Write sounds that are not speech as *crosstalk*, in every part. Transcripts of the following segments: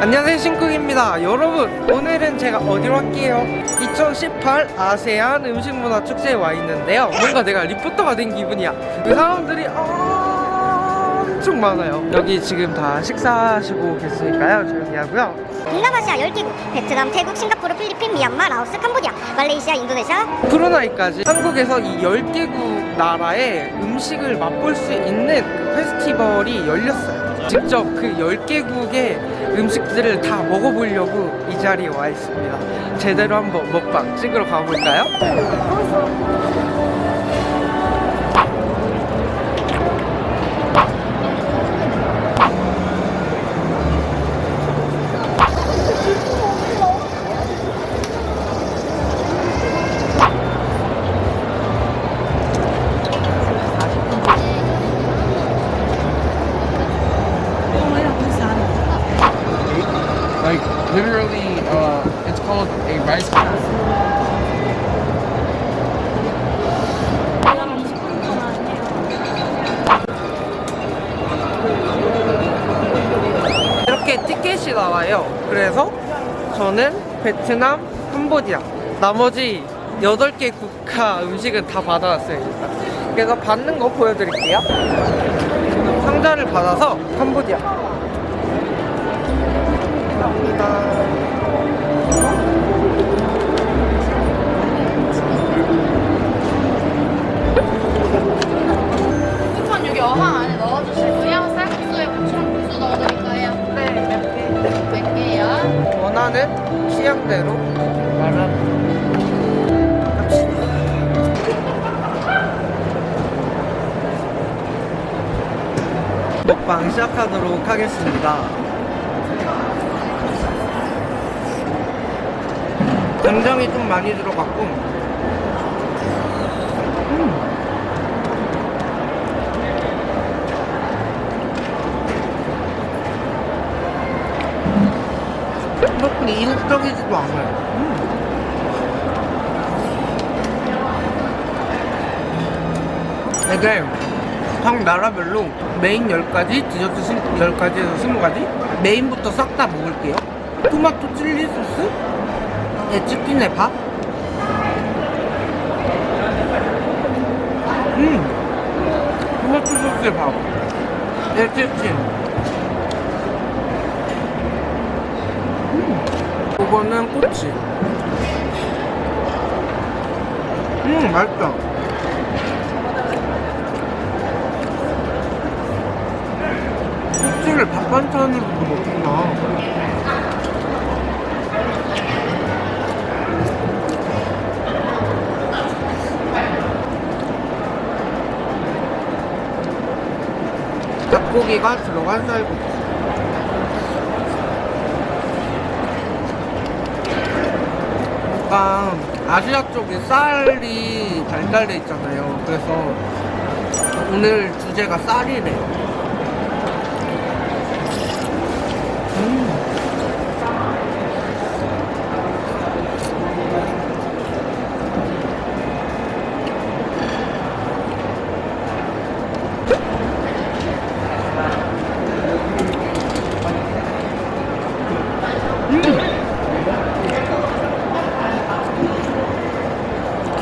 안녕하세요 신쿡입니다. 여러분 오늘은 제가 어디로 갈게요? 2018 아세안 음식문화축제에 와 있는데요. 뭔가 내가 리포터가 된 기분이야. 그 사람들이 엄청 많아요. 여기 지금 다 식사하시고 계시니까요. 조용히 하고요. 동남아시아 10개국 베트남, 태국, 싱가포르, 필리핀, 미얀마, 라오스, 캄보디아, 말레이시아, 인도네시아. 프로나이까지 한국에서 이 10개국 나라의 음식을 맛볼 수 있는 그 페스티벌이 열렸어요 직접 그 10개국의 음식들을 다 먹어보려고 이 자리에 와 있습니다 제대로 한번 먹방 찍으러 가볼까요? Literally, uh, it's called a rice bowl. 티켓이 나와요. 그래서 저는 베트남, 캄보디아 나머지 8개 국가 음식은 다 받아왔어요 그래서 받는 거 보여드릴게요. 상자를 받아서 캄보디아 원하는 취향대로. 말아 먹방 시작하도록 하겠습니다. 간장이 좀 많이 들어갔고 그렇게 이국적이지도 않아요. 이게 각 나라별로 메인 10가지, 디저트 10가지에서 20가지? 메인부터 싹 다 먹을게요. 토마토 칠리 소스? 에 치킨에 밥? 음! 토마토 소스에 밥. 에 치킨 이거는 꼬치. 음 맛있다. 꼬치를 밥 반찬으로도 먹구나. 닭고기가 들어간 쌀국수 약간 아시아 쪽에 쌀이 발달돼 있잖아요. 그래서 오늘 주제가 쌀이래요. 음.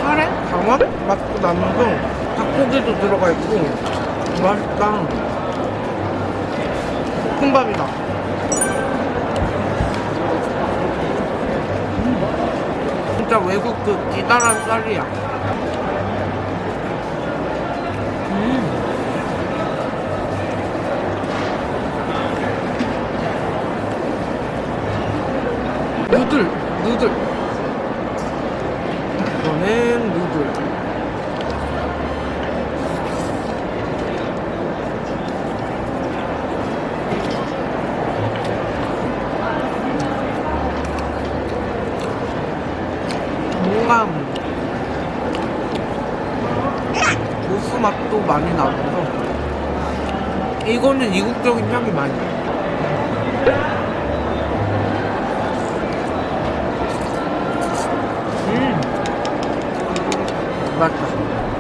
카레? 강황? 나면서 닭고기도 들어가 있고 맛있다 볶음밥이다 음. 진짜 외국 그 기다란 쌀이야 음. 누들 누들 이거는 누들 뭔가 고수 맛도 많이 나면서 이거는 이국적인 향이 많이 음. 맞다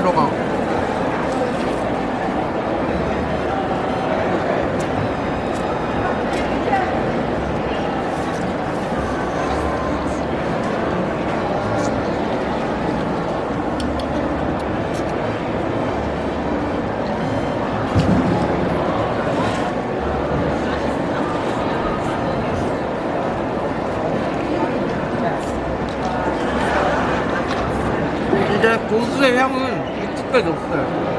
숙주도 이제 고수의 향은 육즙까지 없어요.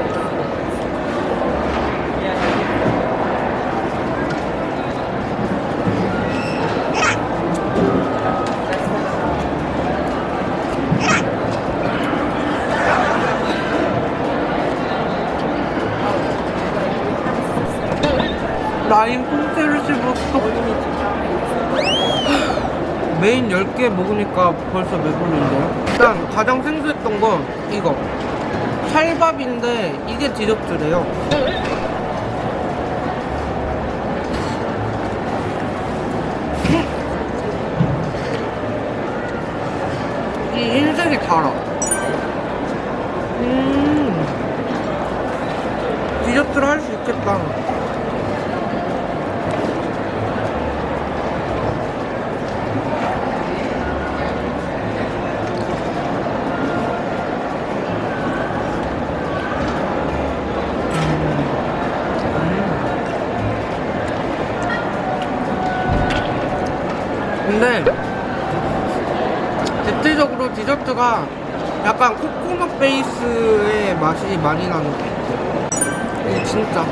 라임 통째로 씹었어. 메인 10개 먹으니까 벌써 배부른데요? 일단 가장 생소했던 건 이거. 찰밥인데 이게 디저트래요. 이 흰색이 달아. 음. 디저트를 할 수 있겠다 디저트가 약간 코코넛 베이스의 맛이 많이 나는 것 같아요. 이게 진짜.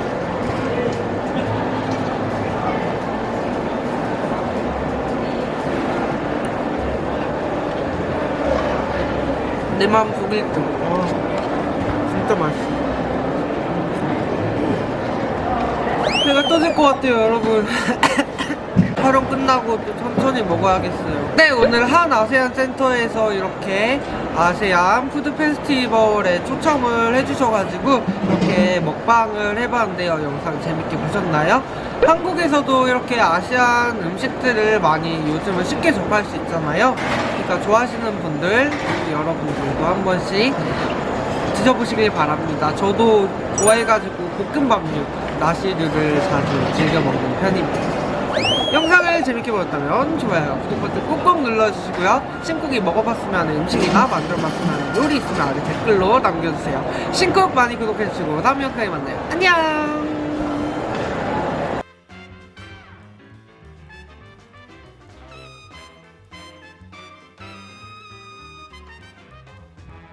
내 마음 속일 듯. 와, 진짜 맛있어. 배가 터질 것 같아요, 여러분. *laughs* 촬영 끝나고 또 천천히 먹어야겠어요. 네, 오늘 한 아세안 센터에서 이렇게 아세안 푸드 페스티벌에 초청을 해주셔가지고 이렇게 먹방을 해봤는데요. 영상 재밌게 보셨나요? 한국에서도 이렇게 아시안 음식들을 많이 요즘은 쉽게 접할 수 있잖아요. 그러니까 좋아하시는 분들, 여러분들도 한 번씩 드셔보시길 바랍니다. 저도 좋아해가지고 볶음밥류, 나시류를 자주 즐겨 먹는 편입니다. 영상을 재밌게 보셨다면 좋아요, 구독 버튼 꾹꾹 눌러주시고요. 신쿡이 먹어봤으면 음식이나 만들어봤으면 요리 있으면 아래 댓글로 남겨주세요. 신쿡 많이 구독해주시고 다음 영상에 만나요. 안녕!